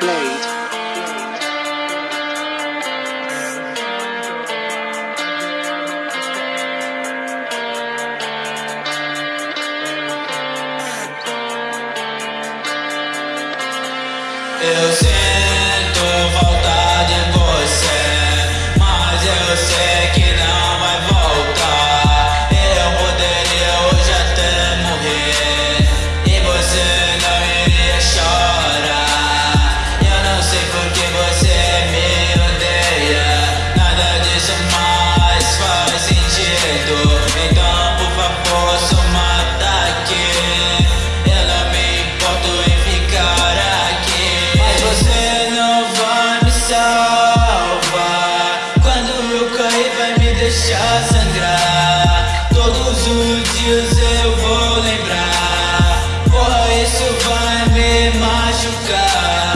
Blade. Vou